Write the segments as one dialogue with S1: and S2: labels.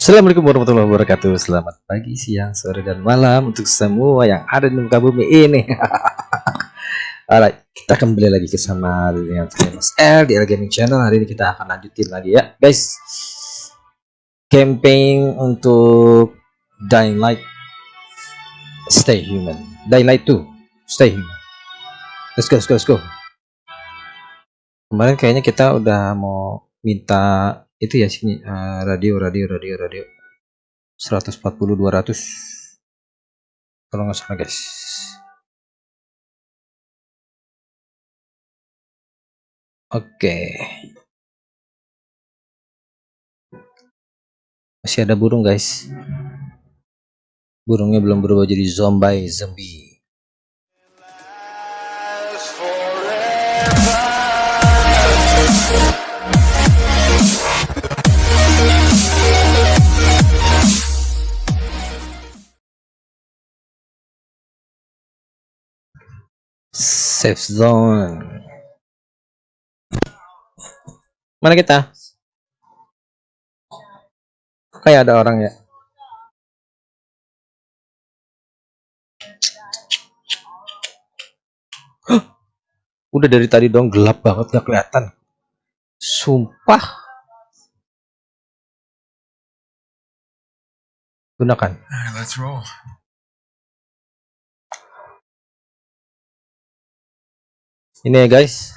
S1: Assalamualaikum warahmatullahi wabarakatuh. Selamat pagi, siang, sore, dan malam Untuk semua yang ada di muka bumi ini. Alright, kita kembali lagi ke sama dengan Mas L di L Gaming Channel. Hari ini kita akan lanjutin lagi ya Guys. Campaign untuk Dying Light. Stay Human. Dying Light 2 Stay Human. Let's go, let's go, let's go. Kemarin kayaknya kita udah mau minta itu ya sini uh, radio radio radio radio. 140 200 kalau nggak salah guys. Oke. Okay. masih ada burung guys. Burungnya belum berubah jadi zombie zombie safe zone. Mana kita? Kayak ada orang ya? Udah dari tadi dong gelap banget gak kelihatan. Sumpah. Gunakan ini ya guys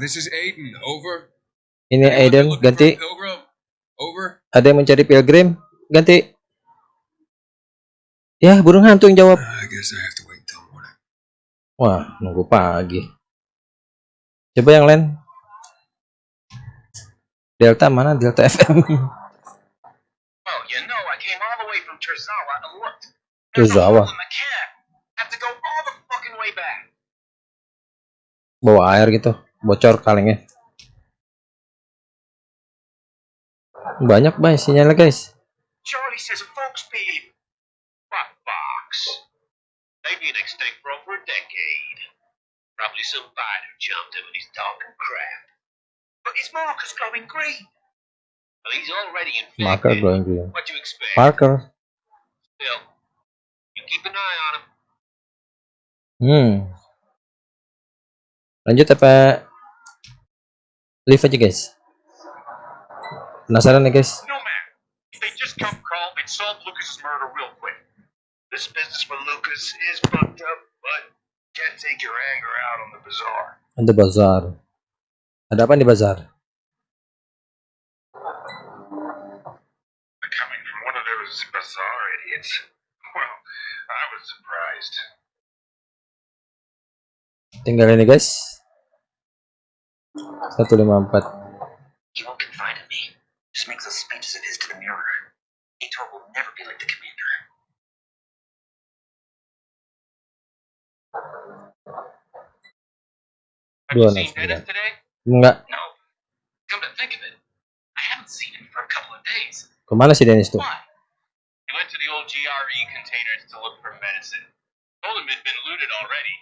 S1: This is Aiden, over. Ini Aiden, ganti. Over. Ada yang mencari pilgrim, ganti. Ya, burung hantu yang jawab. Wah, nunggu pagi. Coba yang lain. Delta mana? Delta FM. Oh, you know, I came all the way from Terzawa Bawa air gitu, bocor kalengnya. Banyak bay sinyalnya guys. Probably some fighter jumped him and he's talking crap. But his marker's glowing green. Well, he's already infected. Marker glowing green. What do you expect? Marker. Still, keep an eye on him. Hmm. Lanjut apa leave aja guys? Penasaran nih guys? No man. If they just come call, they'd solve Lucas's murder real quick. This business with Lucas is fucked up, but can't take your anger out on the bazaar. On the bazaar. Ada apa di bazar? Coming from one of those bazaar idiots. I was surprised. Tinggal ini guys. 154. You won't confide in me. Just makes those speeches of his to the mirror. Ator will never be like the commander. Have you seen Dennis today? Enggak. No. Come to think of it, I haven't seen him for a couple of days. Kemana si Dennis tuh? Why? He went to the old GRE containers to look for medicine. Told him been looted already,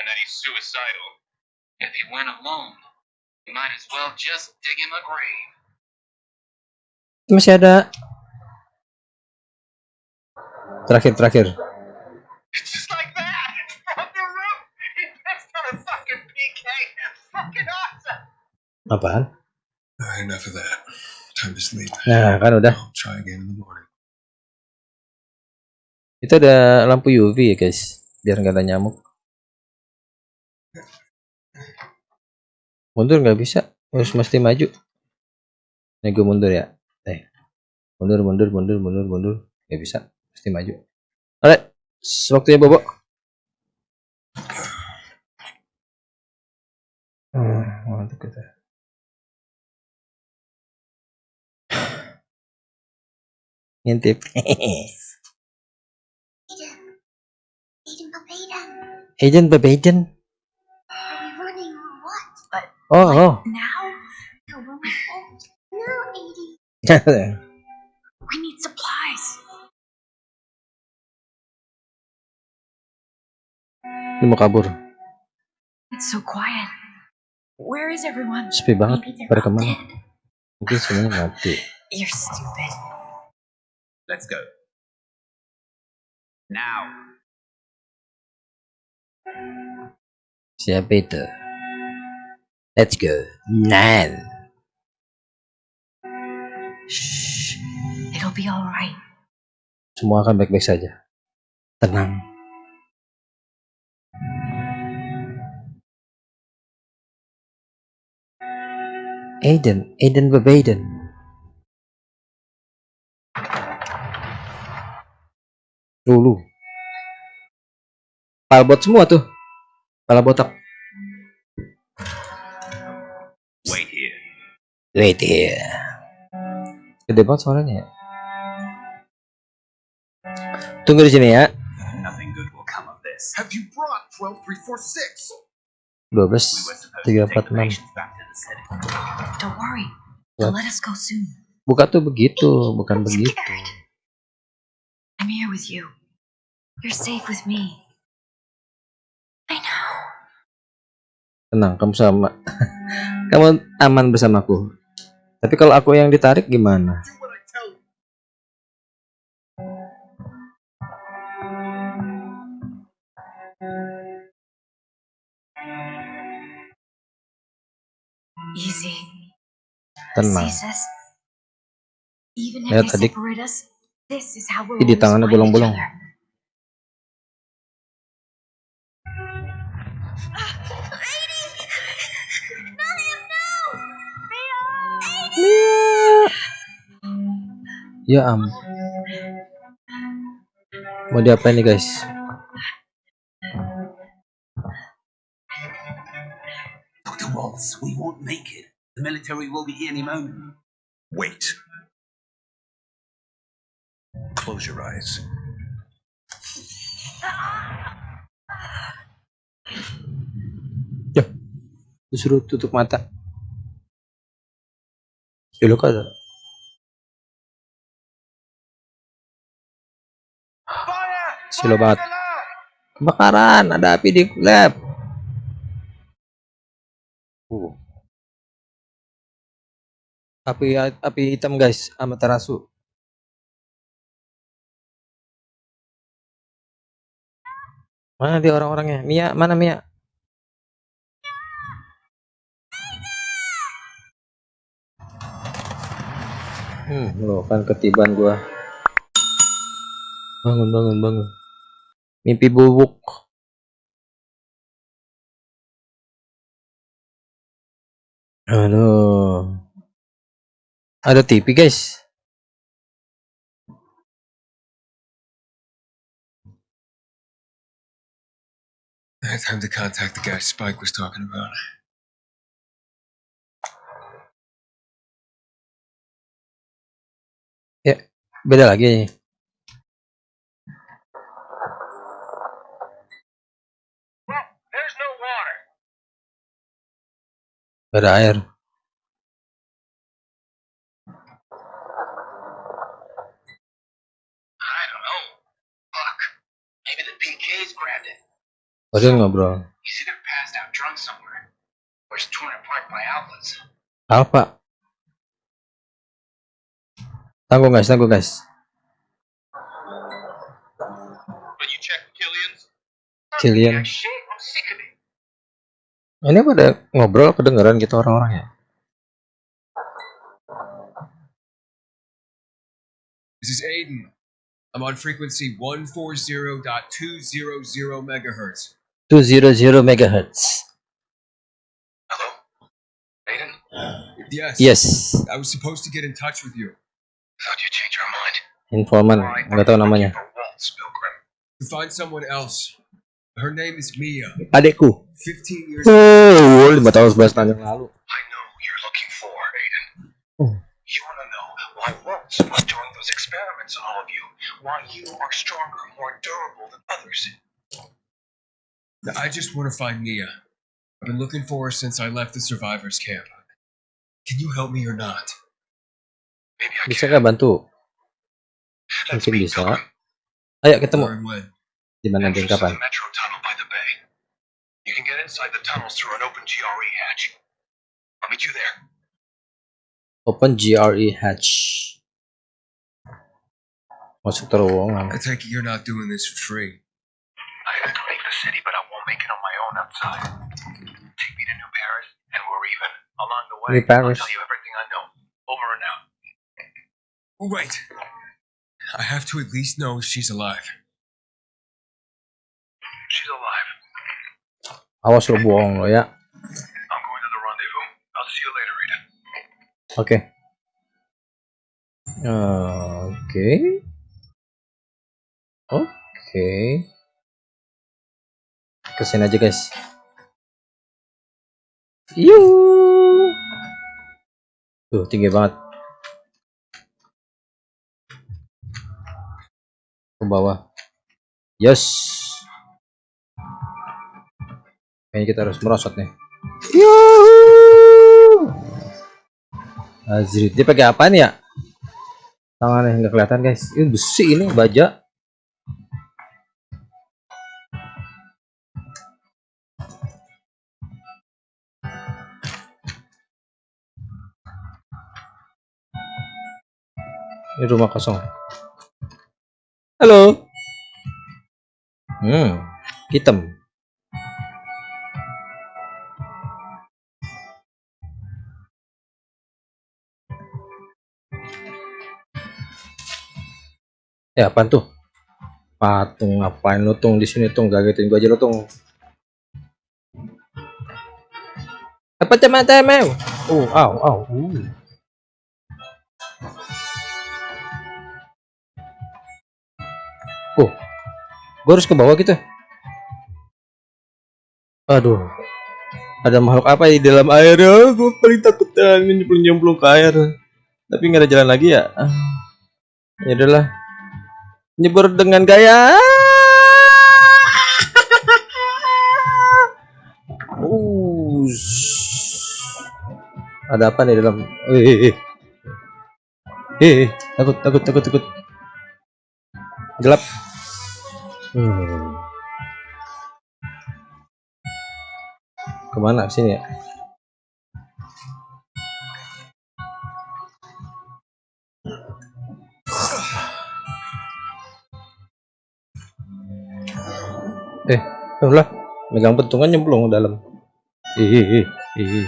S1: and that he's suicidal. If he went alone, he might as well just dig him a grave. Masih ada. Terakhir, terakhir. It's just like that! From the roof! He pissed on a fucking PK! Fucking awesome! Apaan? Uh, enough of that. Time to sleep. Nah, kan udah. I'll try again in the morning. Itu ada lampu UV ya guys, biar nggak ada nyamuk. Mundur nggak bisa, harus mesti maju. Nih gue mundur ya. Eh, mundur, mundur, mundur, mundur, mundur, nggak bisa, mesti maju. Alright, waktunya bobo. Hmm, mantap kita. Ngintip. Agent Babajan. Are we running or what? But oh, like oh. Now? No, when we're home. No, Edie. we need supplies. Dia mau kabur.
S2: It's so quiet. Where is everyone?
S1: Sepi banget. Pada ke
S2: mana?
S1: Mungkin semuanya mati.
S2: You're stupid.
S3: Let's go. Now.
S1: Siapa itu? Let's go. Now.
S2: Shh. It'll be alright.
S1: Semua akan baik-baik saja. Tenang. Aiden, Aiden Bebaiden. Dulu. Palbot semua tuh. Pala botak.
S3: Wait here.
S1: Wait here. Gede banget suaranya ya. Tunggu di sini ya.
S3: Nothing good will come of this.
S4: Have you brought 12346?
S1: 12
S3: We were supposed to
S1: tiga
S3: take
S1: empat
S3: the
S1: enam.
S3: patients back to the city.
S2: Don't worry. They'll
S1: What?
S2: let us go soon.
S1: Buka tuh begitu, bukan begitu.
S2: I'm here with you. You're safe with me. I know.
S1: Tenang, kamu sama. kamu aman bersamaku. Tapi kalau aku yang ditarik gimana?
S2: Easy.
S1: Tenang. Lihat
S2: they
S1: adik.
S2: separate us, this
S1: Ya am. Mau diapain nih guys?
S3: Dr. Waltz, we won't make it. The military will be here any moment.
S4: Wait. Close your eyes.
S1: Disuruh tutup mata. Ya lu kan Silo banget. Kebakaran, ada api di lab. Uh. Api api hitam guys, Amaterasu. Mana dia orang-orangnya? Mia, mana Mia? Hmm, lo kan ketiban gua. Bangun, bangun, bangun. Mimpi bubuk. Aduh. Ada TV, guys.
S4: Time to contact the guy Spike was talking about.
S1: Beda lagi.
S5: Water.
S1: Beda air.
S5: I don't know.
S1: Tanggung guys, tanggung guys. Killian. Ini pada ngobrol kedengeran gitu orang-orangnya.
S6: This is Aiden. I'm on frequency 140.200 megahertz.
S1: 200 megahertz.
S5: Hello? Aiden?
S6: Yes.
S1: Yes.
S6: I was supposed to get in touch with you
S5: Thought you changed your mind.
S1: Informan, nggak tahu namanya.
S5: For Waltz, Pilgrim.
S6: to find someone else. Her name is Mia.
S1: Adekku.
S6: 15 years
S1: Oh, oh lima tahun sebelas tahun yang lalu.
S5: I know who you're looking for, Aiden.
S1: Oh.
S5: You want to know why Waltz was doing those experiments on all of you. Why you are stronger, more durable than others.
S6: Now, I just want to find Mia. I've been looking for her since I left the survivors camp. Can you help me or not?
S1: Bisa nggak bantu? Mungkin bisa. Ayo ketemu. Di mana dan kapan?
S5: You can get inside the tunnels through an open GRE hatch. I'll meet you there.
S1: Open GRE hatch. Masuk terowongan.
S6: I take it you're not doing this for free.
S5: I have to leave the city, but I won't make it on my own outside. Take me to New Paris, and we're even. Along the way,
S1: New Paris.
S5: I'll tell you everything
S6: Oh, wait. I have to at least know if she's alive.
S5: She's alive.
S1: Awas lo bohong lo ya.
S5: I'm going to the rendezvous. I'll see you later, Rita.
S1: Oke. Oke. Oke. Kesini aja guys. Yuk. Tuh tinggi banget. Ke bawah. Yes. Kayaknya kita harus merosot nih. Yuhu. Azri, dia pakai apa nih ya? Tangannya nggak kelihatan guys. Ini besi ini baja. Ini rumah kosong. Halo. Hmm, hitam. Ya, apaan tuh? Patung ngapain lu tung di sini tung gagetin gua aja lu tung. Apa teman teman? Oh, au, au. Uh. Gua harus ke bawah gitu. Aduh, ada makhluk apa di dalam air? Oh, gua paling takut ini nyemplung-nyemplung ke air. Tapi nggak ada jalan lagi ya. Ah, Ya udahlah nyebur dengan gaya ada apa nih dalam eh eh, eh. Eh, eh, takut takut takut takut gelap hmm. ke mana? Sini ya? Eh lah. Megang pentungan nyemplung dalam. Ih ih ih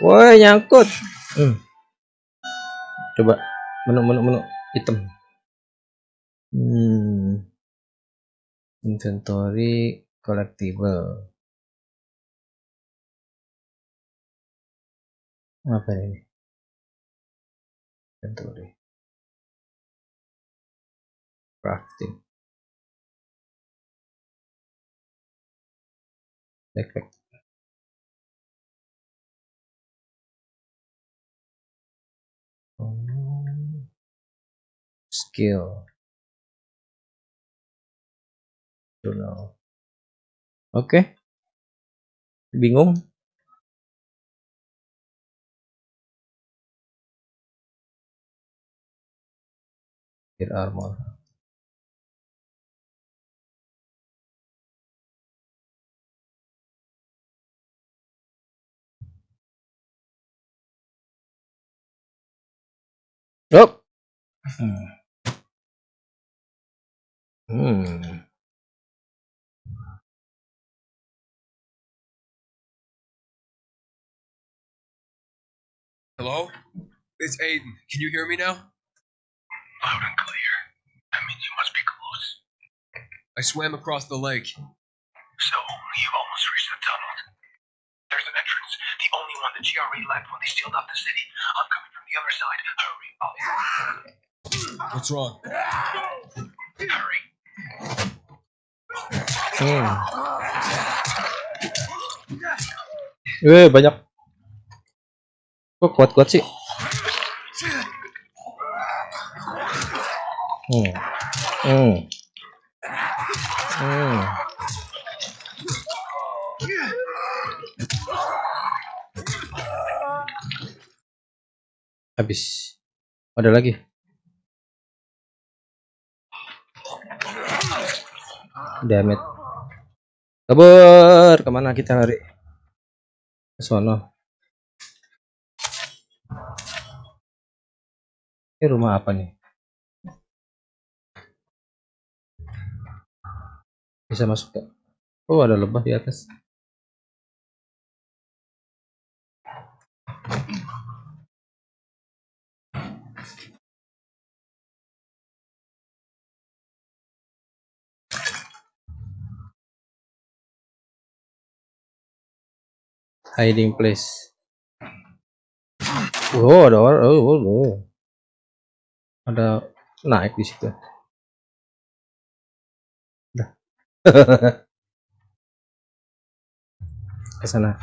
S1: woi nyangkut. Hmm. coba menu menu menu hitam. Hmm. Inventory collectible. Apa ini? Inventory. Crafting. Backpack. Oh. skill journal oke bingung Gear armor Yup. Hmm. Hmm.
S6: Hello? It's Aiden. Can you hear me now?
S5: Loud and clear. That means you must be close.
S6: I swam across the lake.
S5: So, you've almost reached the tunnel. There's an entrance, the only one the GRE left when they sealed off the city. I'm coming from the other side. Hurry. Oh,
S6: What's wrong?
S5: hurry.
S1: Hmm. Eh, banyak. Kok kuat-kuat sih? Hmm. Hmm. Hmm. Habis. Ada lagi. Damn it. Kabur, ke mana kita lari? Ke sono. Ini rumah apa nih? Bisa masuk gak? Oh, ada lebah di atas. Hiding place. Oh, ada orang. Oh, oh, oh. Ada naik di situ. Udah. Ke sana.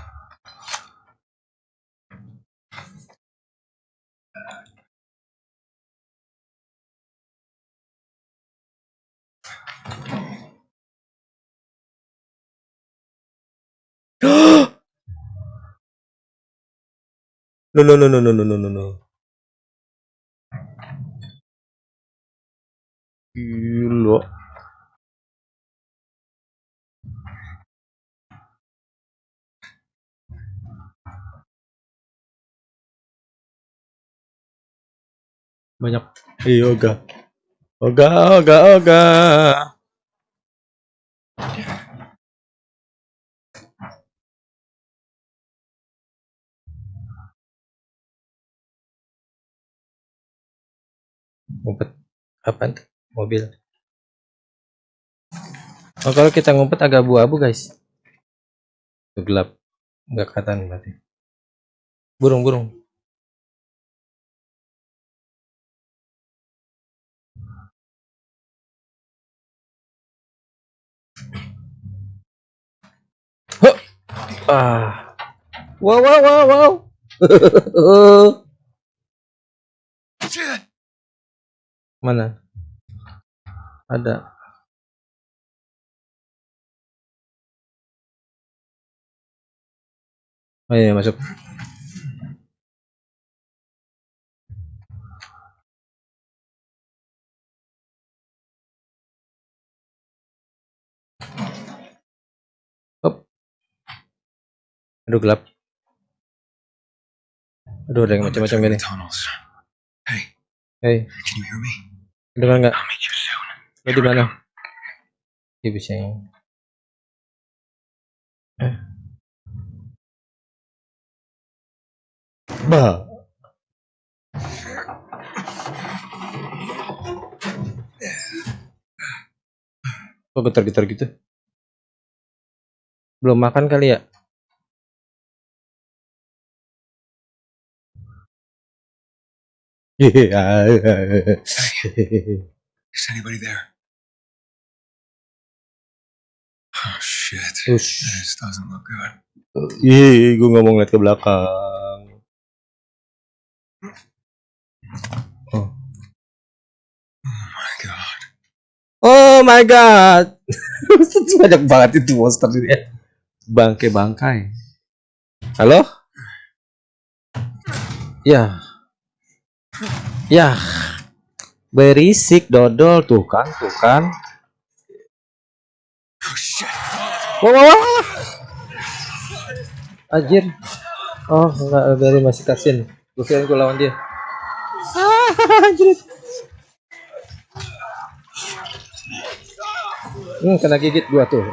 S1: No no no no no no no no no. Gila. Banyak. Iya, oga. Oga, oga, oga. Ngumpet. Tuh? Mobil. Oh, kalau kita ngumpet agak abu-abu, guys. Tuh, gelap. Nggak kelihatan berarti. Burung, burung. Huh. Ah. Wow, wow, wow, wow. Mana? Ada. Oh iya, masuk. Hop. Aduh gelap. Aduh ada yang macam-macam gini.
S6: tunnels. Hey,
S1: Hei,
S6: can you hear me?
S1: Dengar nggak? Lo di mana? Dia bisa yang. Eh. Bah. Kok getar-getar gitu? Belum makan kali ya?
S6: Is anybody there? Oh shit.
S1: Ush.
S6: This doesn't look good.
S1: Ih, gue nggak mau ngeliat ke belakang. Oh.
S6: Oh my god.
S1: Oh my god. Banyak banget itu monster ini. Bangke bangkai. Halo? Ya. Ya. Berisik dodol tuh kan, tuh kan.
S6: Oh
S1: wah, wah. Anjir. Oh, enggak dari masih kasin. Gue kirain gue lawan dia. Ah. Hmm, kena gigit gua tuh.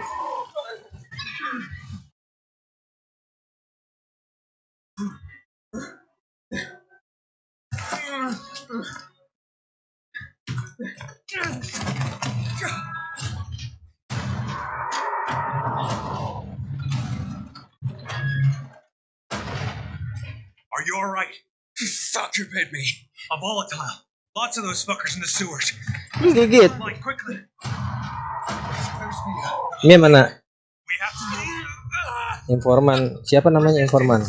S7: Are you all right?
S6: Fuck, you bit me.
S7: A volatile. Lots of those fuckers in the sewers.
S1: Digigit.
S7: Like, quickly.
S1: Ini mana?
S7: Ah.
S1: Informan. Siapa namanya informan?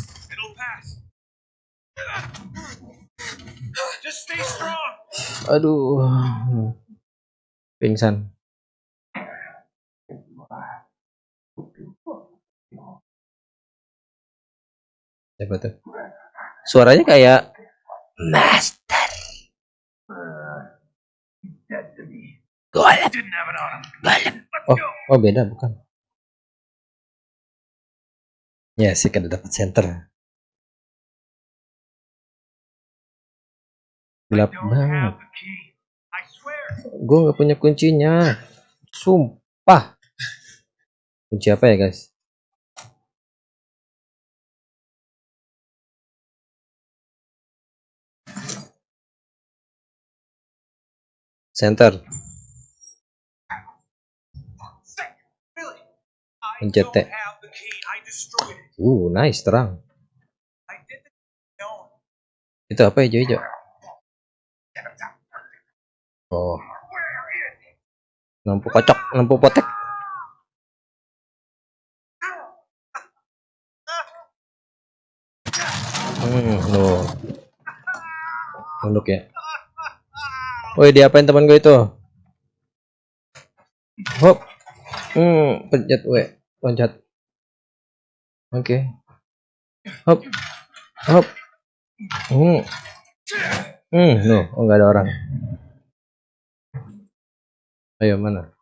S1: Aduh. Pingsan. Siapa tuh? Suaranya kayak Master. Golem. Oh, oh beda bukan. Ya sih kada dapat center. Gelap banget. Gue nggak punya kuncinya. Sumpah. Kunci apa ya guys? Center. Pencet. Uh, nice terang. Itu apa hijau-hijau? Oh, lampu kocok, lampu potek. Hmm, loh. Tunduk ya. Woi, diapain teman gue itu? Hop. Hmm, pencet W, loncat. Oke. Hop. Hop. Hmm. Hmm, no, oh nggak ada orang. Ayo mana?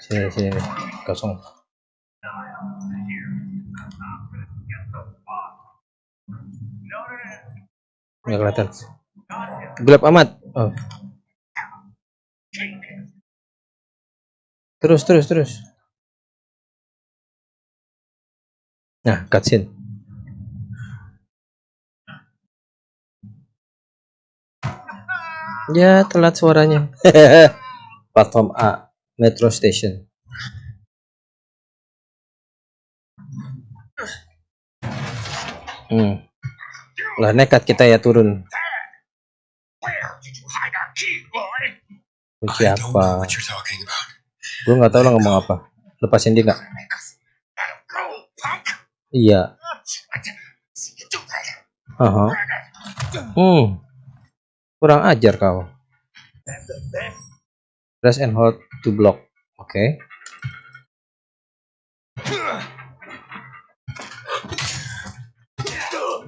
S1: Sini sini kosong. Nggak kelihatan. Gelap amat. Oh. Terus terus terus. Nah, cutscene. Ya, telat suaranya. Platform A, Metro Station. Hmm. Lah nekat kita ya turun.
S7: Where did you hide our key, boy?
S1: Kunci
S6: I don't know
S1: apa?
S6: what you're talking about.
S1: Gue nggak tahu lo ngomong apa. Lepasin dia nggak? Iya. Haha. Hmm. Kurang ajar kau. Press and hold to block. Oke.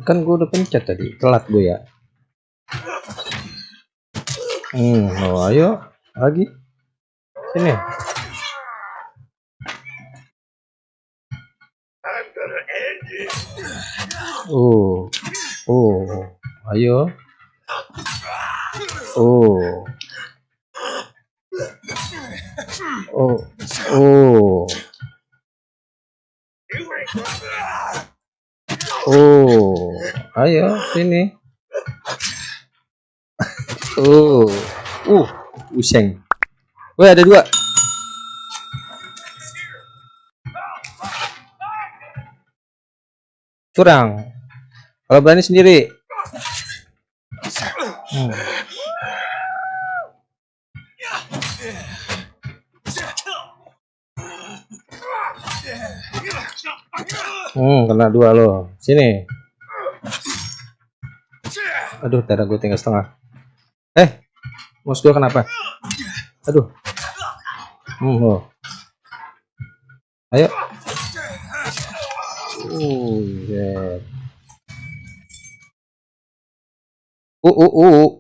S1: Kan gue udah pencet tadi. Telat gue ya. Hmm, oh, ayo lagi. Sini. Oh. Oh. Ayo. Oh. Oh. Oh. Oh. Ayo sini. Oh. Uh, useng. Woi, ada dua. Curang. Kalau berani sendiri. Hmm. Hmm, kena dua lo. Sini. Aduh, darah gue tinggal setengah. Eh, mouse gue kenapa? Aduh. Hmm, lo. Ayo. Uh, yeah. Uh, uh, uh.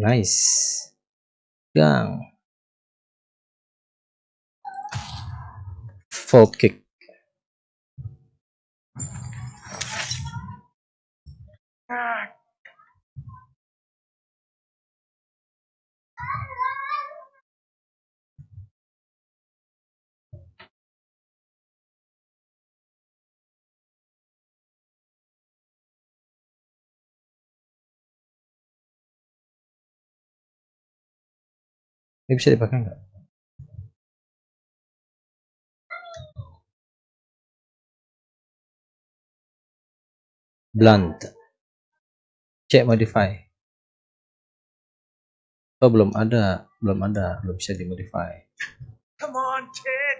S1: Nice. Gang. Fault kick. Ini bisa dipakai nggak? Blunt. Cek modify. Oh belum ada, belum ada, belum bisa dimodify.
S7: Come on, kid.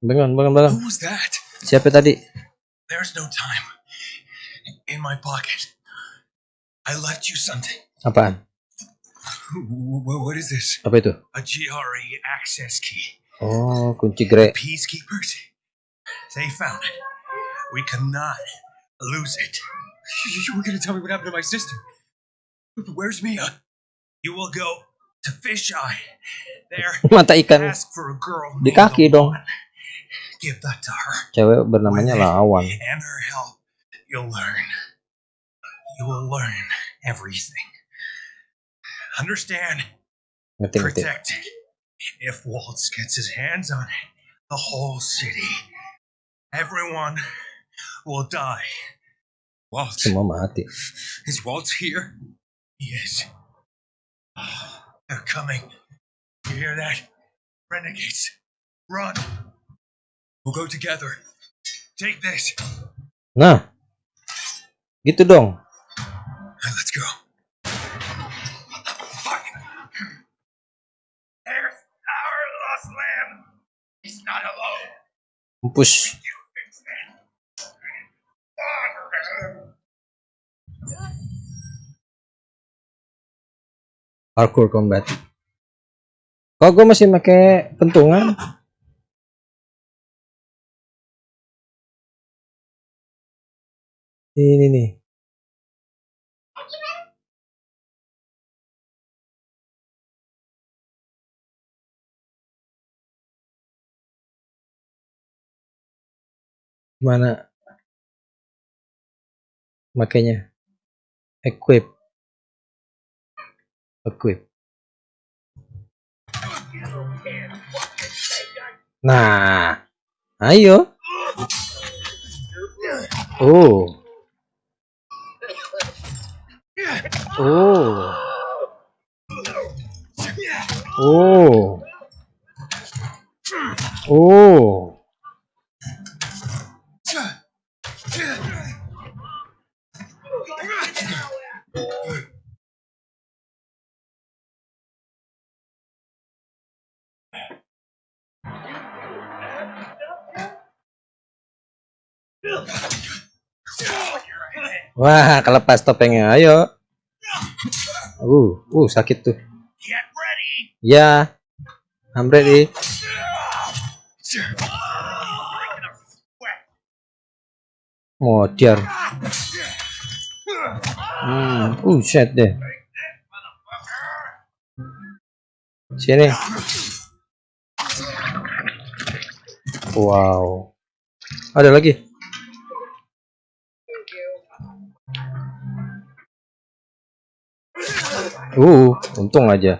S1: Bangun, bangun, bangun.
S6: Who was that?
S1: Siapa tadi?
S6: There's no time. In my pocket. I left you something.
S1: Apaan?
S6: Wh- wh- What is this?
S1: Apa itu?
S7: A GRE access key.
S1: Oh, kunci grey.
S7: Peacekeepers. They found it. We cannot lose it.
S6: You were gonna tell me what happened to my sister. Where's Mia?
S7: You will go to Fisheye. There,
S1: Mata ikan
S7: ask for a girl
S1: di kaki dong.
S7: Give that to her.
S1: Cewek bernamanya Lawan.
S7: And her help, you'll learn. You will learn everything. Understand?
S1: Ngerti.
S7: Protect. If Waltz gets his hands on it, the whole city, everyone will die.
S6: Walt.
S1: Semua mati.
S6: Is Walt here?
S7: Yes. Ah, they're coming. You hear that? Renegades. Run.
S6: We'll go together.
S7: Take this.
S1: Nah. Gitu dong.
S6: Let's go. What the fuck?
S7: There's our lost lamb. He's not alone.
S1: Push. Parkour combat. Kok gue masih pakai pentungan? Ini nih. Mana? Makanya equip. Equip. Nah, ayo. Oh. Oh. Oh. Oh. Wah, kelepas topengnya. Ayo. Uh, uh sakit tuh. Ya. I'm ready. Modiar. Hmm, uh, shit deh. Sini. Wow. Ada lagi. Uh, untung aja.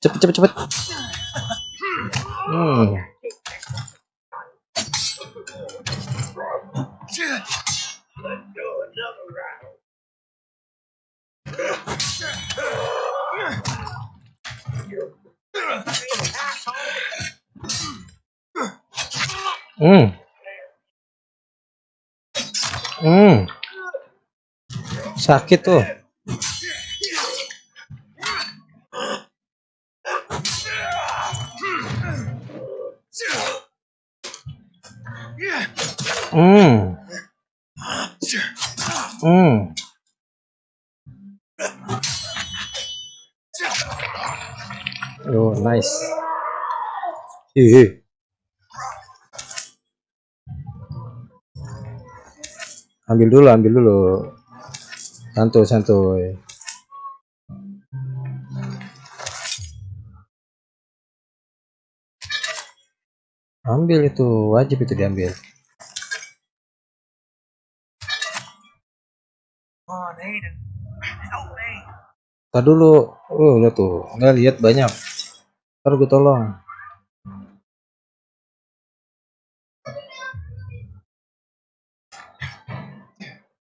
S1: Cepet cepet cepet. Hmm. Hmm. Hmm. Sakit tuh. Hmm. Hmm. Oh, nice. Ih. Ambil dulu, ambil dulu. Santuy, santuy. Ambil itu, wajib itu diambil. Tar dulu. Oh, udah tuh. Nggak lihat banyak. Ntar gue tolong.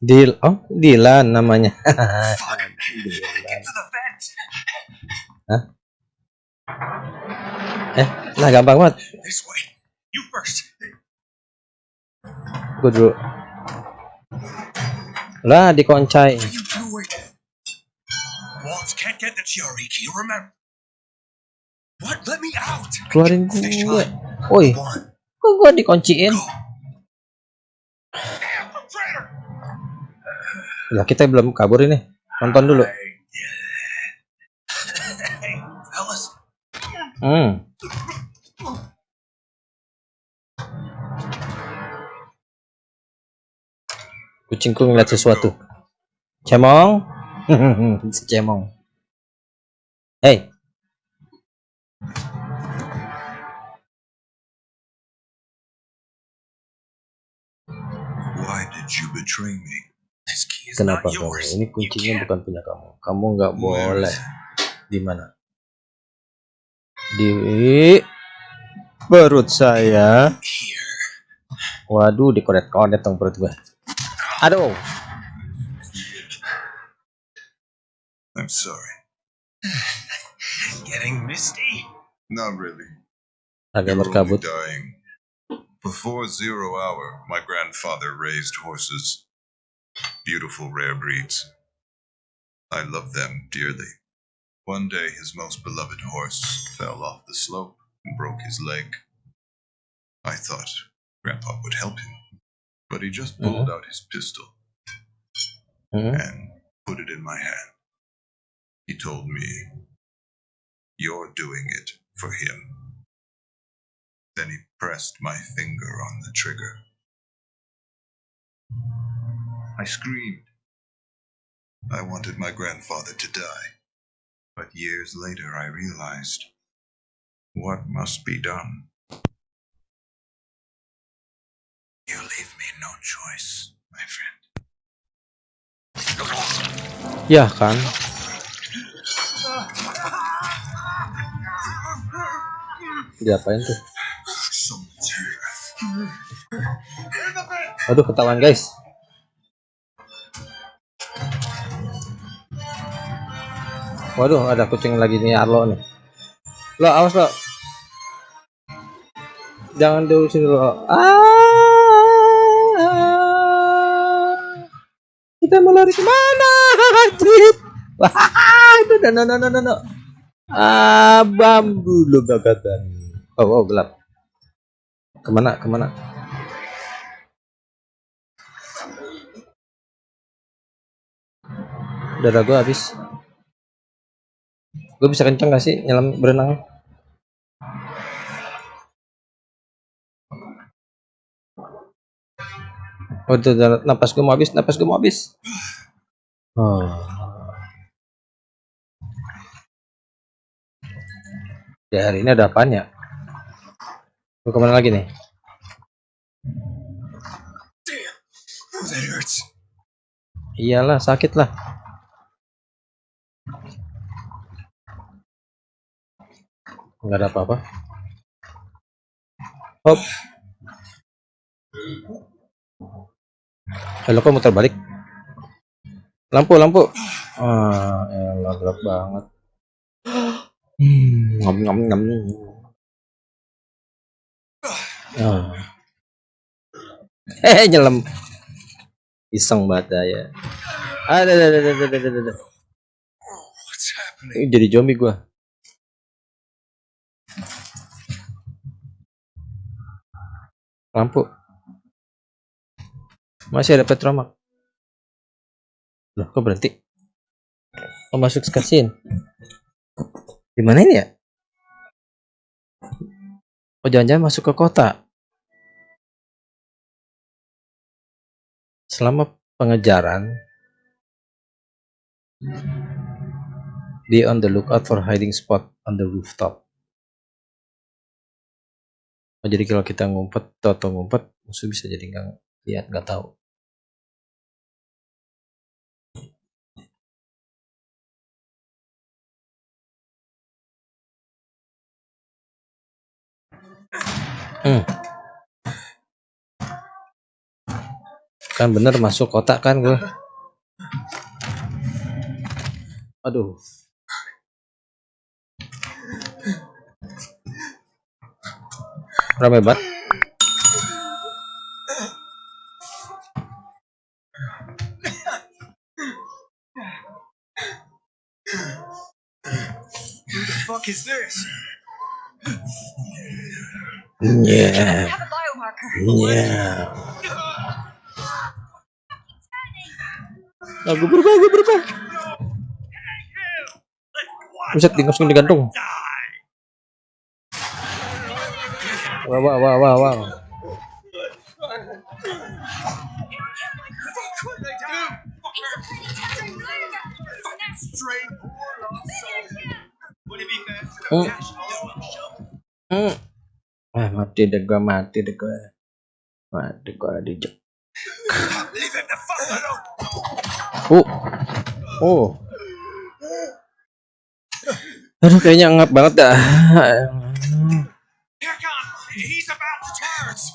S1: Deal. Oh, Dilan namanya. Eh, nah gampang banget. Gue dulu. Lah, dikoncai. Keluarin gue woi kok gue dikunciin! Lah kita belum kabur ini. Nonton dulu. Hmm. Kucingku ngeliat sesuatu. Cemong. Si cemong. Hey.
S7: Why did you betray me?
S1: Kenapa kamu ini kuncinya bukan punya kamu. Kamu nggak boleh. Di mana? Di perut saya. Waduh dikodet-kodet dong perut gue aduh.
S7: I'm sorry. Getting misty?
S8: Not really.
S1: agak berkabut.
S8: Before zero hour, my grandfather raised horses. Beautiful rare breeds. I love them dearly. One day, his most beloved horse fell off the slope and broke his leg. I thought Grandpa would help him, but he just pulled out his pistol
S1: Hmm,
S8: and put it in my hand. He told me, You're doing it for him. Then he pressed my finger on the trigger. I screamed. I wanted my grandfather to die. But years later, I realized what must be done. You leave me no choice, my friend.
S1: ya kan diapain tuh aduh ketahuan guys waduh ada kucing lagi nih Arlo nih. Lo awas lo. Jangan dulu sini lo. Ah. Kita mau lari ke mana? Cip? wah itu no no no no no. Ah bambu lo gagatan. Oh oh gelap. Ke mana ke mana? Darah gue habis gue bisa kenceng gak sih nyelam berenang? Oh darah- napas gue mau habis napas gue mau habis. Oh. ya hari ini ada apaan ya? Gue ke mana lagi nih?
S7: Oh,
S1: iyalah sakit lah nggak ada apa-apa. Hop. Kalau kok muter balik? Lampu lampu. Ah elah gelap banget. Hmm, ngom ngom ngom ah. eh nyelam. Iseng banget ya. Ada ada ada ada ada ada ada jadi zombie gua lampu. Masih ada petromak loh kok berhenti? Oh masuk cutscene di mana ini ya? Oh jangan-jangan masuk ke kota. Selama pengejaran be on the lookout for hiding spot on the rooftop oh, jadi kalau kita ngumpet atau ngumpet musuh bisa jadi nggak lihat nggak tahu. Hmm. kan bener masuk kotak kan gue aduh rame banget
S3: fuck is this?
S1: Yeah. Yeah. Aku berubah, berubah. Buset, langsung digantung. Wah, wah, wah, wah, wah. Hmm. Hmm. Ah, mati deh gua, mati deh gua. Mati gua dijek. Oh. Oh. Aduh, kayaknya ngap banget dah.
S3: Here come! He's about to turn!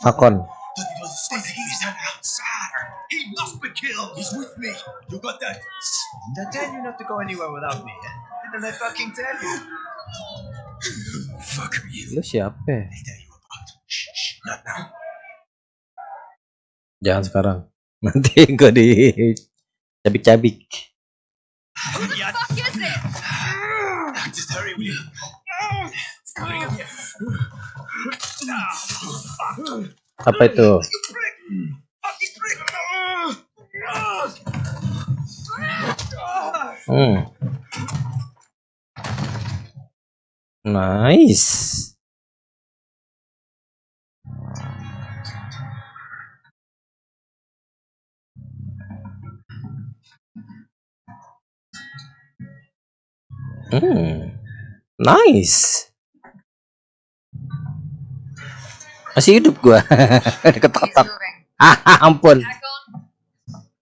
S1: Hakon.
S3: He's an outsider! He must be killed! He's with me! You got that?
S9: Did I tell you not to go anywhere without me? Eh? Didn't I fucking tell you?
S6: Fuck are you?
S1: Lu siapa?
S3: I tell you about. Shh, shh, not now.
S1: Jangan sekarang. Nanti gua di cabik-cabik.
S3: Yeah,
S10: Fuck is it?
S3: just hurry, will you?
S1: Apa itu? Hmm. Nice. Hmm. Nice. Masih hidup gua.
S10: He's
S1: Ketok-ketok. Ah, ampun.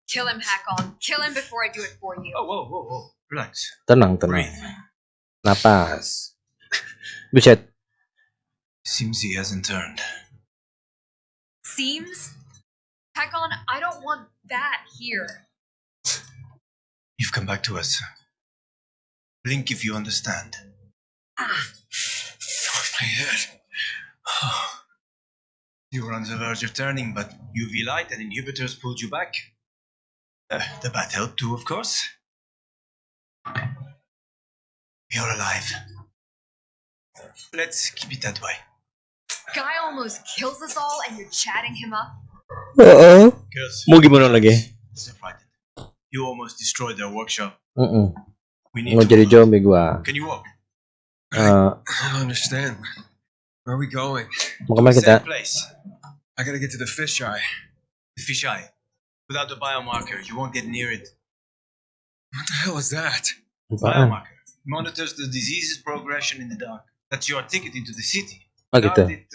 S10: Kill him, Hakon. Kill him before I do it for you.
S3: Oh, whoa, whoa, whoa. Relax.
S1: Tenang, tenang. Napas. Buset.
S3: Seems he hasn't turned.
S10: Seems? Hakon, I don't want that here.
S3: You've come back to us. Blink if you understand.
S10: Ah,
S3: My head. You were on the verge of turning, but UV light and inhibitors pulled you back. Uh, the bat helped too, of course. You're alive. Let's keep it that way.
S10: guy almost kills us all and you're chatting him up?
S1: Oo.
S3: Girls,
S1: Mau gimana lagi?
S3: stay frightened. You almost destroyed their workshop.
S1: Mm
S3: We need
S1: Mau
S3: to
S1: jadi zombie gua.
S3: Can you walk?
S1: Eh,
S6: I don't understand. Where are we going?
S1: kemana kita?
S3: Same place.
S6: I gotta get to the fisheye.
S3: The fisheye. Without the biomarker, you won't get near it.
S6: What the hell is that?
S3: Biomarker monitors the disease's progression in the dark. That's your ticket into the city.
S1: Gitu.
S3: Without it,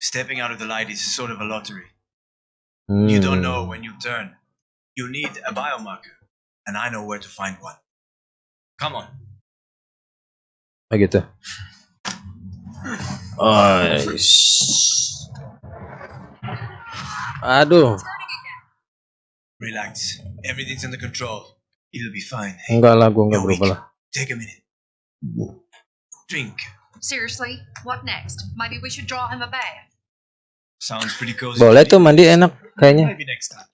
S3: stepping out of the light is sort of a lottery.
S1: Hmm.
S3: You don't know when you turn. You need a biomarker, and I know where to find one. Come on.
S1: I get gitu. Oh, ish. Aduh.
S3: Relax. Everything's under control. It'll be fine.
S1: enggak lah, gua enggak berubah lah.
S3: Take a minute. Drink.
S10: Seriously, what next? Maybe we should draw him a bath.
S3: Sounds pretty cozy.
S1: Boleh tuh mandi enak kayaknya.
S3: Maybe next time.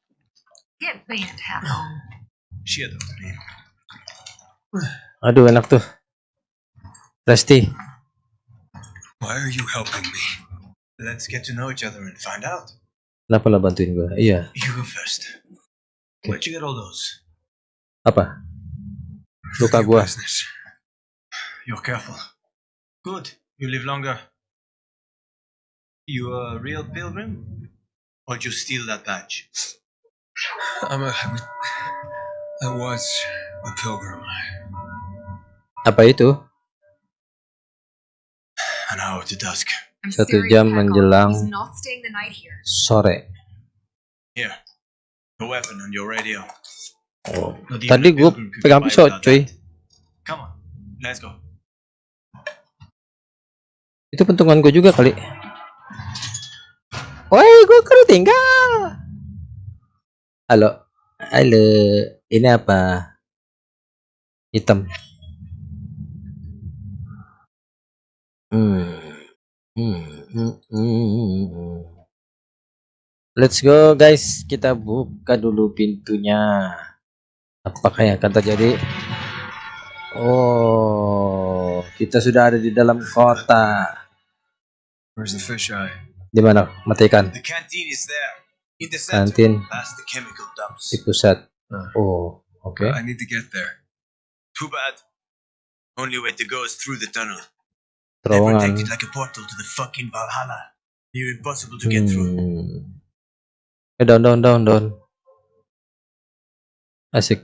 S10: Get bent,
S3: name.
S1: Aduh, enak tuh. Resti.
S6: Why are you helping me?
S3: Let's get to know each other and find out.
S1: Kenapa lah bantuin gua? Iya.
S3: You go first. Where'd you get all those?
S1: Apa? Luka
S6: Your
S1: gua.
S6: business.
S3: You're careful. Good. You live longer. You a real pilgrim? Or did you steal that badge?
S6: I'm a. I was a pilgrim.
S1: Apa itu?
S3: Dusk.
S1: Satu jam menjelang-. Sore.
S3: Here. The weapon on your radio.
S1: Oh. Tadi
S3: could
S1: pegang pisau, cuy.
S3: that. Come on. Let's go.
S1: Itu pentungan gua juga kali. Woi, gua ketinggal. Halo. Halo. Ini apa? Hitam. Let's go guys, kita buka dulu pintunya. Apakah yang akan terjadi? Oh, kita sudah ada di dalam kota.
S6: Where's the fisheye?
S1: Di mana? Matikan.
S3: The canteen is there. In the center.
S1: Kantin di pusat.
S6: Huh.
S1: Oh, oke.
S6: I need to get there.
S3: Too bad. Only way to go is through the tunnel.
S1: Terowongan.
S3: protect it like a portal to the fucking Valhalla. Near impossible to get through.
S1: Hmm. Eh, down, down, down, down. Asik.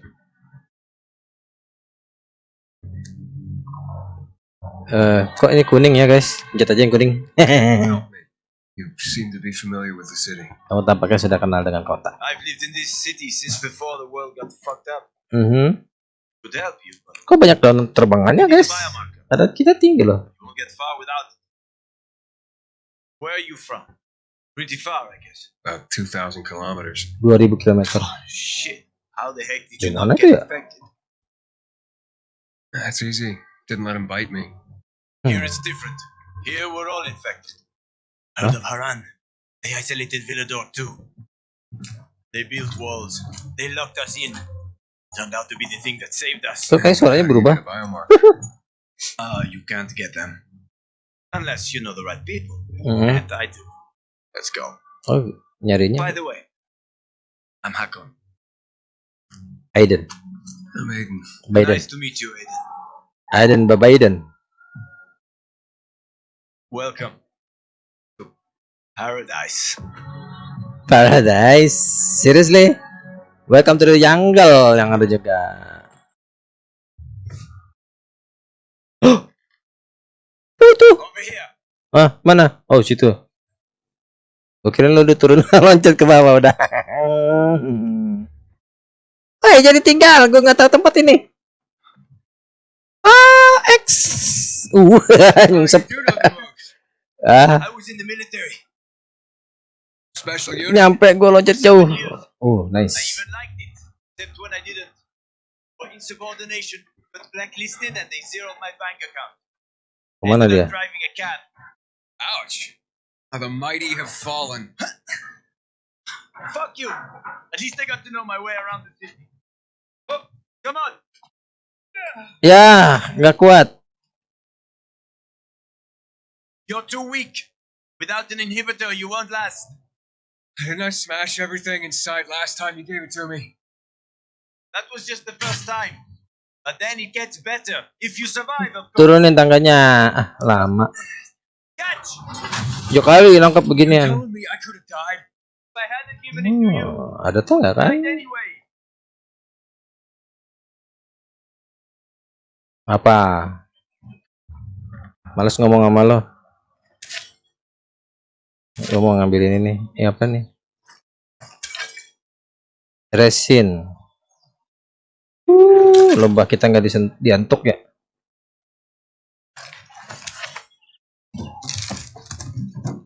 S1: Eh, kok ini kuning ya guys? Pencet aja yang kuning.
S6: Help me. You seem to be familiar with the city.
S1: Kamu tampaknya sudah kenal dengan kota.
S3: I've lived in this city since before the world got fucked up.
S1: Mhm.
S3: Could help you, but
S1: Kok banyak daun terbangannya guys? Padahal kita tinggi loh.
S3: You won't get far without it. Where are you from? Pretty far, I guess.
S6: About 2,000 kilometers.
S1: 2000 km.
S3: Oh, shit. How the heck did you
S1: Di
S3: not get
S1: ya?
S3: infected?
S6: That's easy. Didn't let him bite me.
S3: Here it's different. Here we're all infected. Out of Haran, they isolated Villador too. They built walls. They locked us in. Turned out to be the thing that saved us.
S1: Tuh kayak suaranya
S6: How do you
S1: berubah.
S3: Ah, you can't get them. Unless you know the right people.
S1: Mhm.
S3: And I do. Let's go.
S1: Oh, nyarinya
S3: By the way, I'm Hakon.
S1: Aiden.
S6: I'm Aiden.
S1: Biden.
S3: Nice to meet you, Aiden.
S1: Aiden ba Biden.
S3: Welcome to paradise.
S1: Paradise. Seriously? Welcome to the jungle yang ada juga.
S3: Here.
S1: Ah, mana? Oh, situ. Gue kira lu udah turun loncat ke bawah udah. Eh, jadi tinggal. Gue nggak tahu tempat ini. Ah, X. Uh, nyungsep. Ah,
S3: I was in the military.
S6: Special unit.
S1: nyampe gue loncat jauh. Oh,
S3: I
S1: nice.
S3: even liked it, except when I didn't. For insubordination, got blacklisted and they zeroed my bank account.
S1: Kemana dia?
S3: Driving a cab.
S6: Ouch. How the mighty have fallen.
S3: Fuck you. At least I got to know my way around the city. Oh, come on.
S1: Ya, nggak kuat.
S3: You're too weak. Without an inhibitor, you won't last.
S6: Didn't I smash everything in sight last time you gave it to me?
S3: That was just the first time. But then it gets better. If you survive, of course.
S1: Turunin tangganya. Ah, lama.
S3: Catch!
S1: Yo kali nangkap beginian. Oh, ada tangga kan?
S3: died anyway.
S1: Apa? Males ngomong sama lo. Lo mau ngambilin ini. Ini apa nih? Resin. Uh, lomba kita nggak diantuk ya?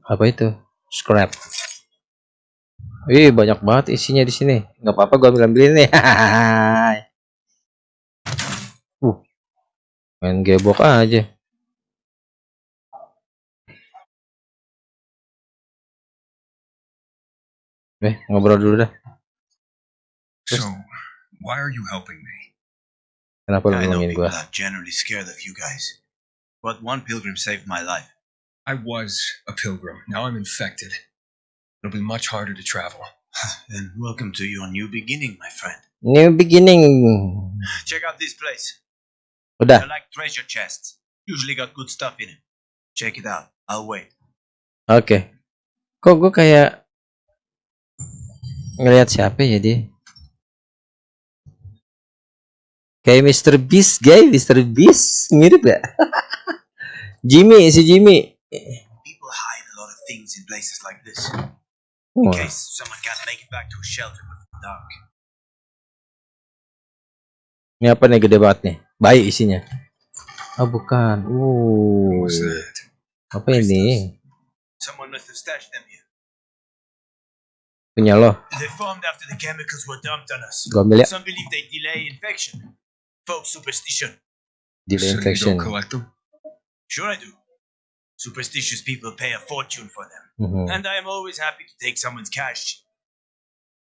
S1: Apa itu? Scrap. Wih, banyak banget isinya di sini. Nggak apa-apa, gua ambil ambilin nih. uh, main gebok aja. Eh, ngobrol dulu dah.
S6: So, why are you helping me?
S1: Kenapa lu
S3: I know people
S1: gua?
S3: are generally scared of you guys. But one pilgrim saved my life.
S6: I was a pilgrim. Now I'm infected. It'll be much harder to travel.
S3: Then welcome to your new beginning, my friend.
S1: New beginning.
S3: Check out this place.
S1: Udah.
S3: They're like treasure chests. Usually got good stuff in it. Check it out. I'll wait.
S1: Oke. Kok gue kayak ngelihat siapa ya dia? Kayak Mr. Beast, guys. Mr. Beast mirip ya? Jimmy, si Jimmy.
S3: People hide a lot of things in places like this.
S1: Wah,
S3: In case someone can't make it back to a shelter before dark.
S1: ini apa nih gede banget nih? Bayi isinya. Oh bukan. Uh, apa ini?
S3: Someone must have stashed them here.
S1: Punya lo.
S3: They formed after the chemicals were dumped on us.
S1: Gua ambil ya.
S3: Some believe they delay infection. Folk superstition.
S6: You
S1: infection.
S6: don't collect them?
S3: Sure I do. Superstitious people pay a fortune for them.
S1: Mhm.
S3: And I am always happy to take someone's cash.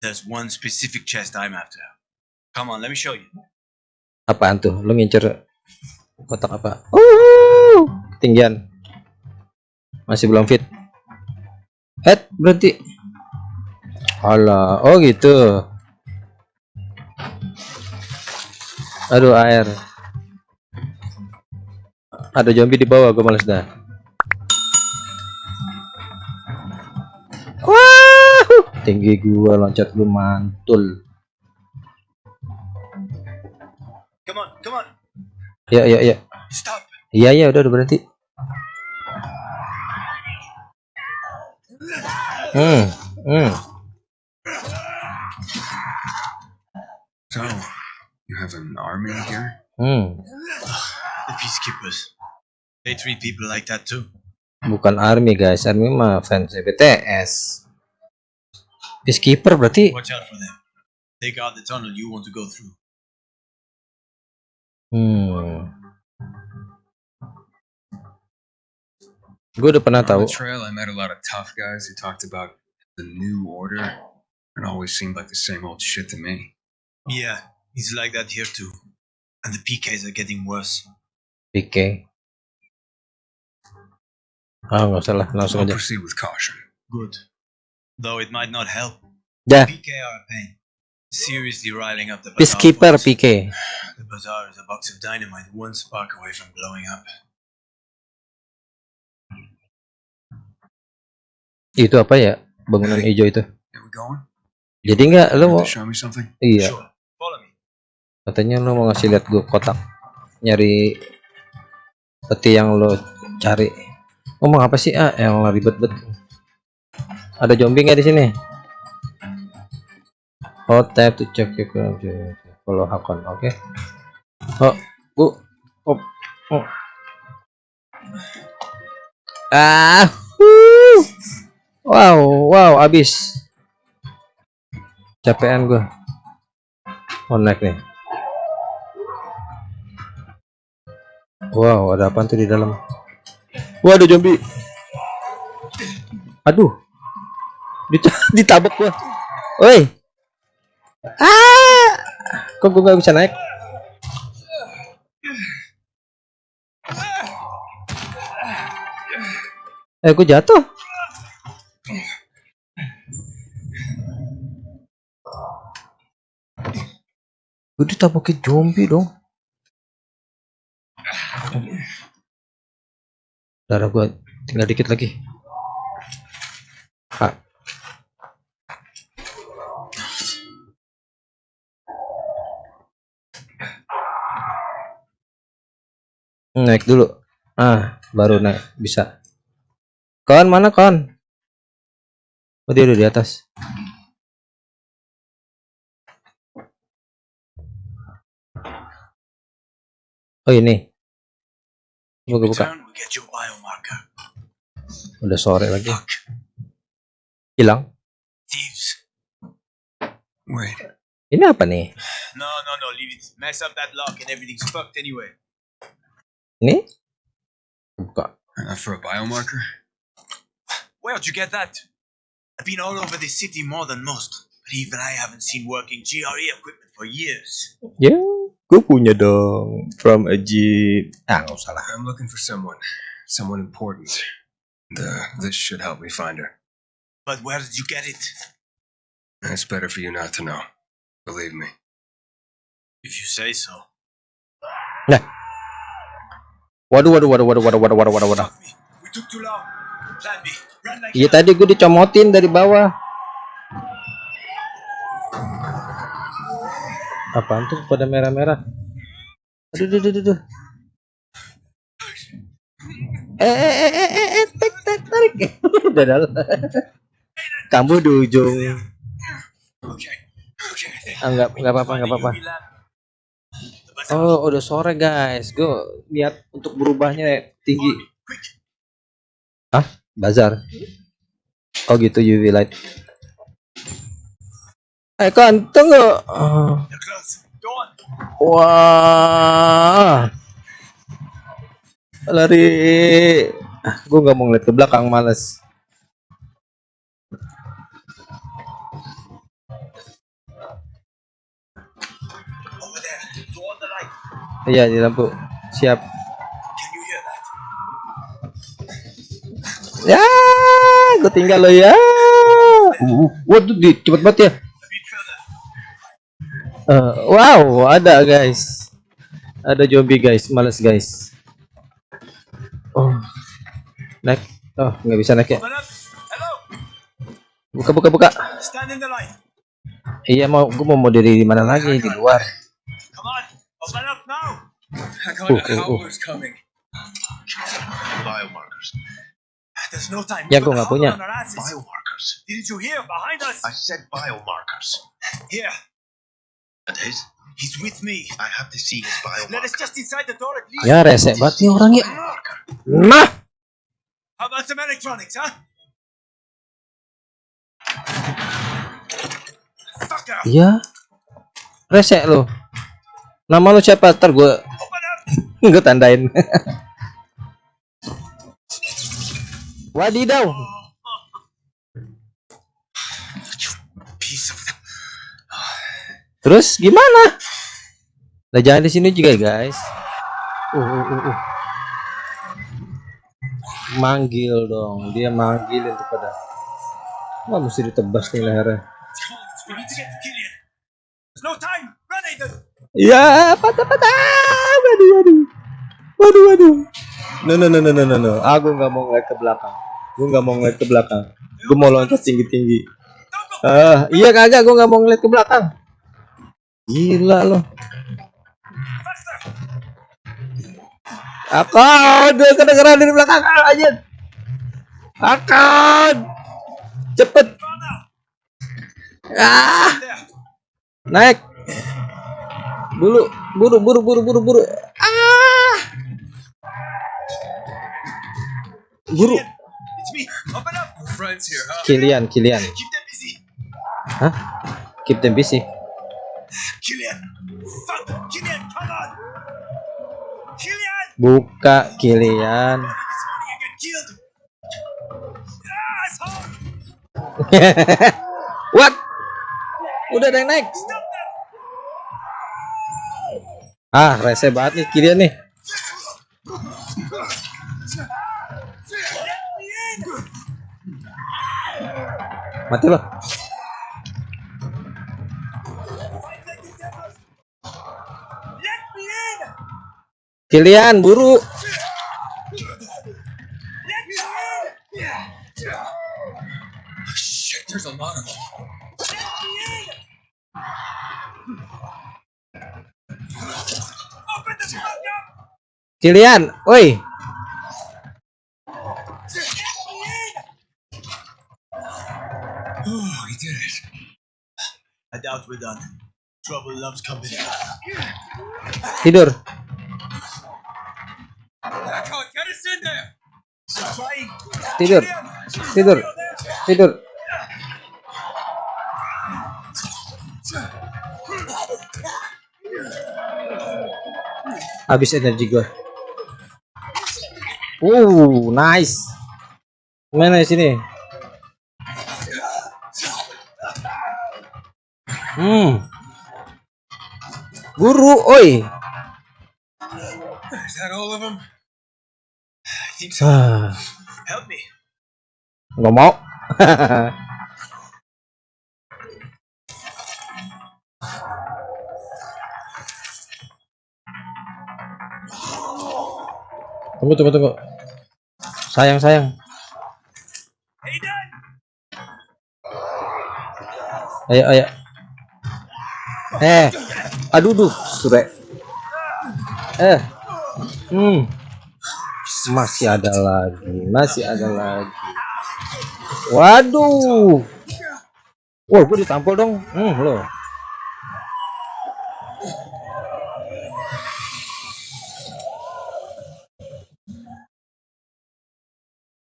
S3: There's one specific chest I'm after. Come on, let me show you.
S1: Apaan tuh? Lu ngincer kotak apa uh ketinggian masih belum fit head berhenti Alah, oh gitu aduh air. Ada zombie di bawah gue males dah. Wah! Tinggi gua loncat lu mantul.
S3: Come on, come on.
S1: ya ya ya.
S3: Stop.
S1: iya iya udah udah berhenti. Hmm hmm.
S6: So, you have an army here?
S1: hmm
S3: The peacekeepers. They treat people like that too.
S1: bukan army guys army mah fans BTS peacekeeper berarti
S3: Watch out for them. They guard the tunnel you want to go through.
S1: hmm gue udah pernah
S6: On
S1: tahu
S6: the trail, I met a lot of tough guys who talked about the new order. It always seemed like the same old shit to me.
S3: Yeah, it's like that here too. And the PKs are getting worse.
S1: PK ah nggak usah lah langsung
S6: I'll
S1: aja
S6: proceed with caution.
S3: Good. Though it might not help.
S1: dah
S3: PK are a pain. Seriously riling up the bazaar
S1: peacekeeper. PK
S3: The bazaar is a box of dynamite one spark away from blowing up.
S1: itu apa ya bangunan hijau itu jadi nggak lo mau iya
S3: Sure.
S1: Katanya lo mau ngasih lihat gue kotak nyari peti yang lo cari. Ngomong apa sih? Ah yang ribet bet. Ada zombie nggak di sini? Oh tap check your connection. follow Hakon oke. Oh bu. Oh, oh. ah wow wow abis. Capean gue oh naik nih Wow, ada apa tuh di dalam? Wah, ada zombie. Aduh. Dit ditabok gua. Woi. Ah! Kok gua nggak bisa naik? Eh, gua jatuh. Gua ditabokin zombie dong. Darah gua tinggal dikit lagi. Ah. naik dulu. Ah baru naik bisa. Kawan mana kawan oh dia udah di atas. Oh ini buka. Buka
S3: we get your biomarker.
S1: udah sore lagi. Hilang. Ini apa nih?
S3: No, no, no, leave it. Mess up that lock and everything's fucked anyway.
S1: ini? Buka.
S6: Enough for a biomarker?
S3: Where'd you get that? I've been all over this city more than most, but even I haven't seen working GRE equipment for years.
S1: ya gue punya dong from a jeep ah nggak usah lah
S6: I'm looking for someone, someone important. The, this should help me find her.
S3: But where did you get it?
S6: It's better for you not to know. Believe me.
S3: If you say so.
S1: waduh waduh waduh waduh waduh waduh waduh waduh waduh
S3: like
S1: iya tadi gue dicomotin dari bawah apaan tuh? Pada merah-merah. Aduh aduh aduh, aduh. eh eh eh eh eh eh tarik tarik tarik. Udah dalam kamu di ujung. Ah, nggak nggak apa-apa nggak apa-apa. Oh udah sore guys. Gue niat untuk berubahnya tinggi.
S3: Quick.
S1: bazar. Oh gitu UV light Eh
S3: kan tunggu. Eh.
S1: Wah. Lari. Ah, gue nggak mau ngeliat ke belakang, males. Iya di lampu. Siap. Ya, gue tinggal lo ya. Uh, uh, waduh, di, cepet banget ya. Eh, wow, ada guys. Ada zombie guys, males guys. Oh, naik. Oh, nggak bisa naik ya. Buka, buka, buka. Iya mau, gue mau mau diri di mana lagi di luar.
S3: There's no time.
S1: Ya,
S3: got
S1: nggak punya.
S5: Biomarkers.
S3: Didn't you hear? Behind us.
S5: I said biomarkers.
S3: Here.
S5: And his?
S3: He's with me.
S5: I have to see his
S3: Let us
S5: biomarker.
S3: just inside the door at least.
S1: Ya rese banget nih orangnya. Nah,
S3: How about some electronics, huh? Fucker.
S1: iya. Rese lo. Nama lu siapa? Ntar gue gue tandain. Wadidaw.
S3: Piece of them.
S1: Terus gimana? Lah jangan di sini juga guys. Uh, uh, uh, uh. Manggil dong, dia manggil untuk pada. Wah mesti ditebas nih lehernya. Ya patah patah. Waduh waduh. Waduh waduh. No no no no no no no. Aku nggak mau ngeliat ke belakang. Gue nggak mau ngeliat ke belakang. Gue mau loncat tinggi tinggi.
S3: Don't go.
S1: Ah iya kagak. Gue nggak mau ngeliat ke belakang. Gila loh. Akan dia kedengeran dari belakang. Aja. Akan. Cepet. Ah. Naik. Bulu buru buru buru buru buru. Ah. Buru? Kilian Kilian. Hah? Keep them busy
S3: Killian. Fuck. Killian, come on. Killian.
S1: buka Kilian.
S3: Ah,
S1: what udah ada yang naik ah rese banget nih Kilian nih mati loh
S3: fuck up.
S1: Kilian woi
S3: Let me in.
S6: Oh, we did it.
S3: I doubt we're done. Trouble loves company.
S1: tidur tidur. Tidur. Tidur. Habis energi gua. Uh nice. Mana sini? Hmm. Guru oi.
S6: Is that all of them?
S3: Think so. Help me.
S1: nggak mau. Tunggu tunggu tunggu. Sayang sayang. Ayo ayo. Eh aduh duh sure eh hmm masih ada lagi masih ada lagi waduh wah gue ditampol dong hmm loh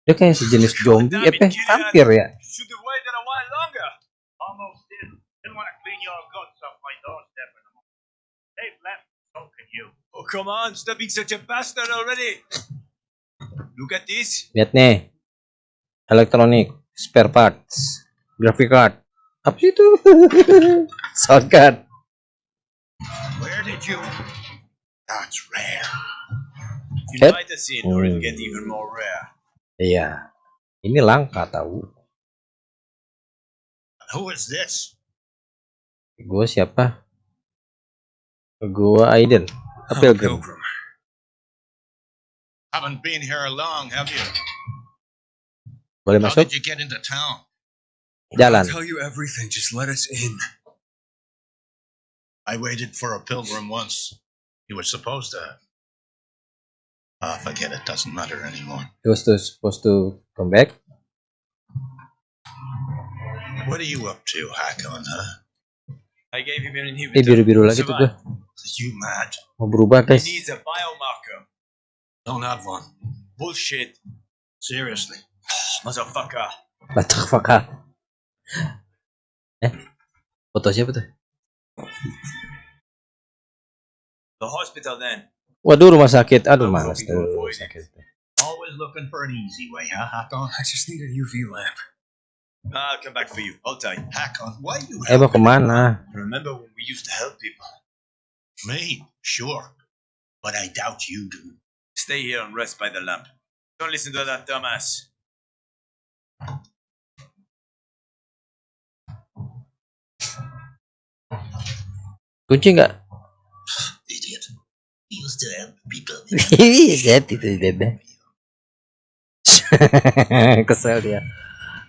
S1: dia kayak sejenis zombie eh vampir ya
S3: Should have waited a while longer.
S5: Almost did. Didn't want to clean your guts off my doorstep anymore. They've left, so can you.
S3: Oh, come on. Stop being such a bastard already. Look at this.
S1: lihat nih elektronik spare parts graphic card apa sih itu sound card
S5: Where did you? That's rare.
S1: Head?
S3: Invite us in, or it'll
S1: Hmm.
S3: get even more rare.
S1: Iya. Ini langka tahu.
S7: Who is this?
S1: Gua siapa? Gua Aiden. A
S6: I'm a
S1: pilgrim.
S6: Pilgrim.
S7: Haven't been here long, have you?
S1: Boleh
S7: How
S1: masuk?
S7: did you get into town?
S1: Jalan.
S6: I'll tell you everything. Just let us in.
S7: I waited for a pilgrim once. He was supposed to. Ah, forget it. Doesn't matter anymore.
S1: He was to, supposed to come back.
S7: What are you up to, Hakon, huh?
S3: I gave him an
S1: Eh
S3: inhibitor.
S1: biru-biru lagi tuh gua.
S3: Survive.
S7: You mad?
S1: Mau berubah
S3: He
S1: guys.
S3: needs a biomarker.
S7: Don't have one.
S3: Bullshit.
S7: Seriously.
S3: Motherfucker.
S1: Fakar. Eh, foto siapa tuh?
S3: The hospital then.
S1: Waduh rumah sakit. Aduh malas tuh rumah sakit.
S7: Always looking for an easy way, huh, Hakon?
S6: I just need a UV lamp.
S3: I'll come back for you. Hold tight.
S7: Hakon, why you
S1: Eh mau ke mana?
S3: Remember when we used to help people?
S7: me? Sure. But I doubt you do.
S3: Stay here and rest by the lamp. Don't listen to that dumbass.
S1: Kunci nggak?
S7: Idiot. He used to help people.
S1: Lihat itu dede. Kesel dia.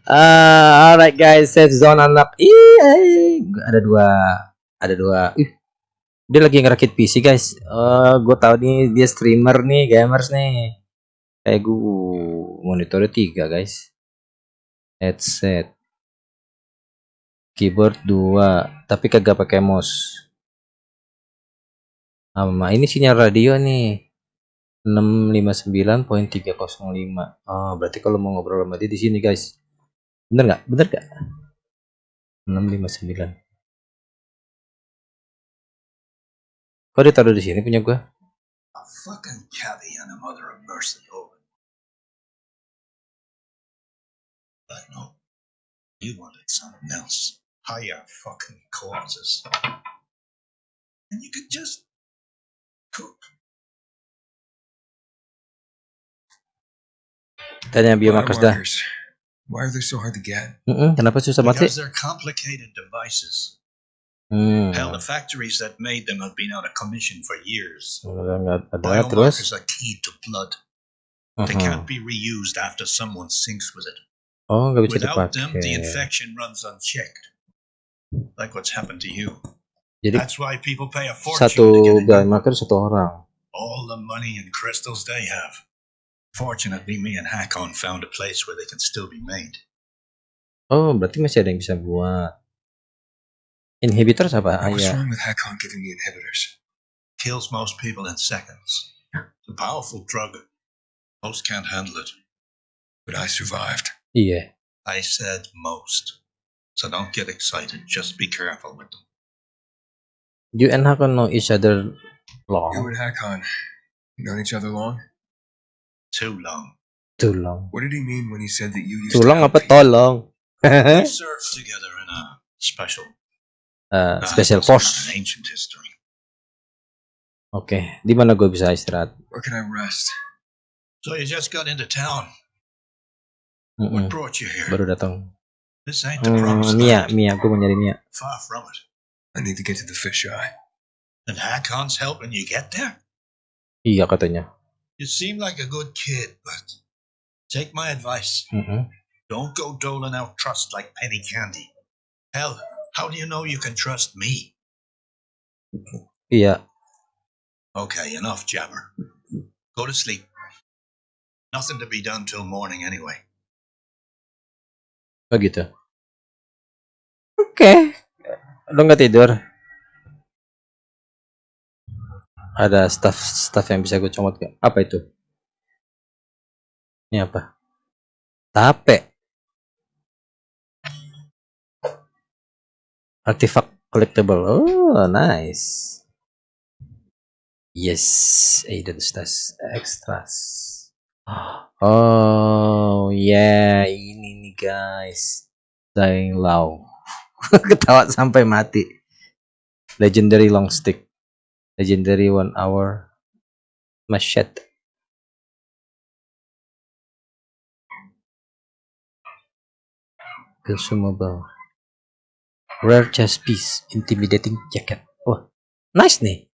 S1: Ah, alright guys, safe zone unlock. Iya, ada dua, ada dua. Ih, dia lagi ngerakit PC guys. Oh, gue tahu nih dia streamer nih, gamers nih. Kayak gue monitornya tiga guys. Headset, keyboard dua, tapi kagak pakai mouse. Sama ini sinyal radio nih. 659.305. Oh, berarti kalau mau ngobrol sama dia di sini, guys. Bener nggak? Bener nggak? 659. Kok ditaruh di sini punya gua?
S7: A fucking cabby and a mother of mercy over. But no. You wanted something else. Higher fucking causes. And you could just cook.
S1: Tanya biomarkers dah.
S6: Why are they so hard to get?
S1: Mm-mm, kenapa susah mati?
S7: Because they're complicated devices.
S1: Hmm.
S7: Hell, the factories that made them have been out of commission for years.
S1: Ada terus.
S7: Biomarkers are keyed to blood. They
S1: Mhm.
S7: can't be reused after someone sinks with it.
S1: Oh,
S7: Without them, the infection runs unchecked. Like what's happened to you.
S1: Jadi
S7: That's why people pay a fortune
S1: satu
S7: to get
S1: biomarker satu orang.
S7: all the money and crystals they have. Fortunately, me and Hakon found a place where they can still be made.
S1: Oh, berarti masih ada yang bisa buat. Inhibitor apa?
S6: What's
S1: iya.
S6: wrong with Hakon giving me inhibitors?
S7: Kills most people in seconds. It's a powerful drug. Most can't handle it.
S6: But I survived.
S1: Yeah.
S7: I said most. So don't get excited. Just be careful with them.
S1: You and Hakon know each other long.
S6: You and Hakon, known each other long?
S7: Too long.
S1: too long.
S6: What did he mean when he said that you used
S1: Too
S6: to
S1: long apa tolong?
S7: We served together in a special. Uh,
S1: special force. Oke, di mana gue bisa istirahat?
S6: Where can I rest?
S7: So you just got into town.
S1: Mm-mm,
S7: What brought you here?
S1: Baru datang.
S7: This ain't the
S1: Hmm,
S7: promised
S1: Mia. Mia, gue mau nyari Mia.
S7: Far from it.
S6: I need to get to the fisheye.
S7: And Hakon's helping you get there?
S1: Iya katanya.
S7: You seem like a good kid, but take my advice.
S1: Mm-mm.
S7: Don't go doling out trust like penny candy. Hell, how do you know you can trust me?
S1: Iya.
S7: Okay, enough jabber. Go to sleep. Nothing to be done till morning anyway.
S1: Oh gitu. Oke. Lo nggak tidur? Ada staff staff yang bisa gue comot gak? Apa itu? Ini apa? Tape. artifact collectible. Oh nice. Yes identitas ekstras, extras. Oh yeah ini nih guys. Dying low ketawa sampai mati. Legendary long stick. Legendary one hour machete. Consumable rare chest piece intimidating jacket. Wah nice nih.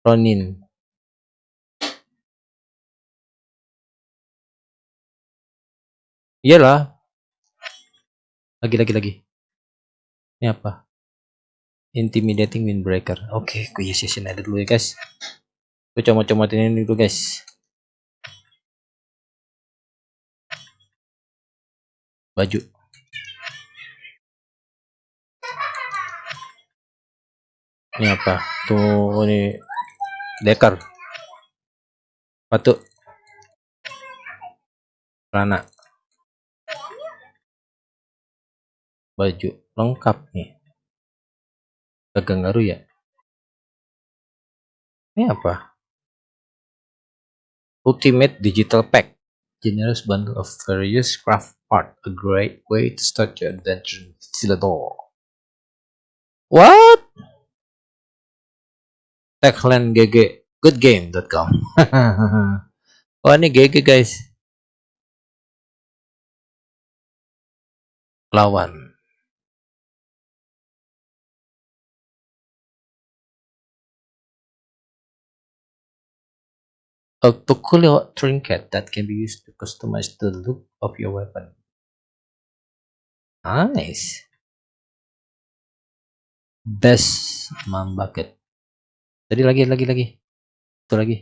S1: Ronin. Iyalah. Lagi lagi lagi. Ini apa? Intimidating windbreaker. Oke gue yes yesin aja dulu ya guys. Gue comot-comotin ini dulu guys baju. Ini apa? Tuh ini dekar. Batu. Celana. Baju lengkap nih. Gagang garu ya? Ini apa? Ultimate digital pack. Generous bundle of various craft art a great way to start your adventure in Stilador what? Tagline gg goodgame.com oh ini gg guys. Lawan. A peculiar trinket that can be used to customize the look of your weapon. Nice. Best mom bucket. Tadi lagi lagi lagi. Itu lagi.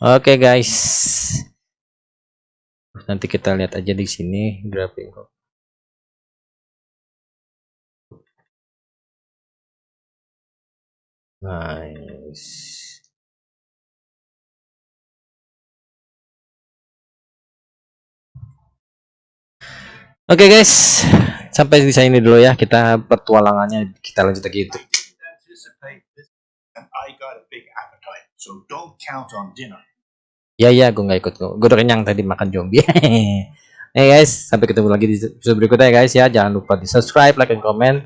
S1: Oke guys. Nanti kita lihat aja di sini grafik Nice. Oke guys, sampai di sini dulu ya kita petualangannya kita lanjut lagi itu. Ya ya, gue nggak ikut, gue udah kenyang tadi makan zombie. Hey guys, sampai ketemu lagi di episode berikutnya ya guys ya. Jangan lupa di subscribe, like, dan komen.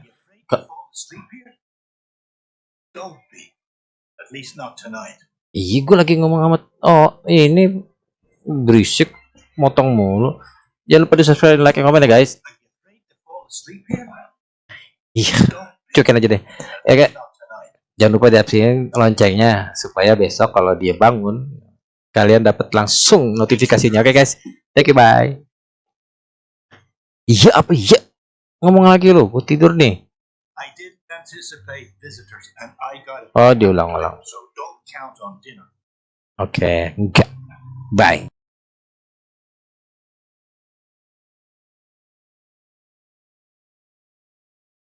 S1: Iya, gue lagi ngomong amat. Oh, ini berisik, motong mulu. Jangan lupa di subscribe, like, dan komen ya guys. Iya, cuekin aja deh. Ya guys,
S2: tonight.
S1: jangan lupa diaktifin loncengnya supaya besok kalau dia bangun kalian dapat langsung notifikasinya. Oke guys, thank you bye. Iya apa iya? Ngomong lagi lo, gue tidur nih. Oh, diulang-ulang. Oke, enggak. Bye.